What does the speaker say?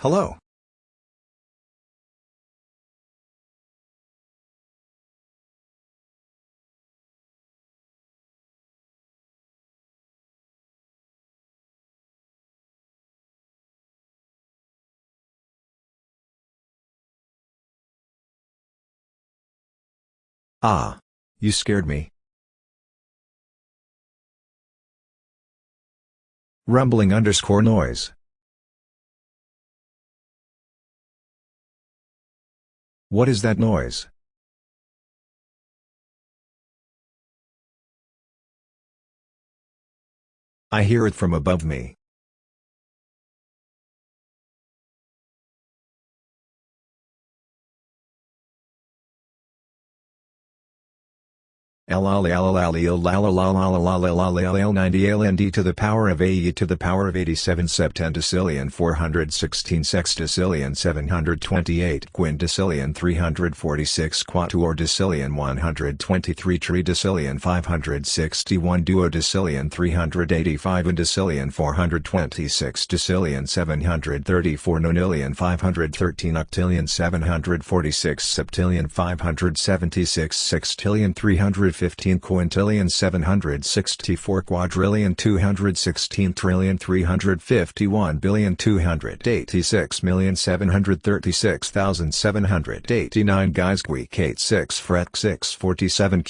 Hello. Ah. You scared me. Rumbling underscore noise. What is that noise? I hear it from above me. LND to the power of AE to the power of 87 septendecillion 416 sextillion 728 quindecillion 346 quatuordecillion 123 tridecillion 561 duodecillion 385 undecillion 426 decillion 734 nonillion 513 octillion 746 septillion 576 sextillion 350 15 quintillion 764 quadrillion 216 trillion 351 billion 286 million 736,789 guys squeak 86 fret 647 q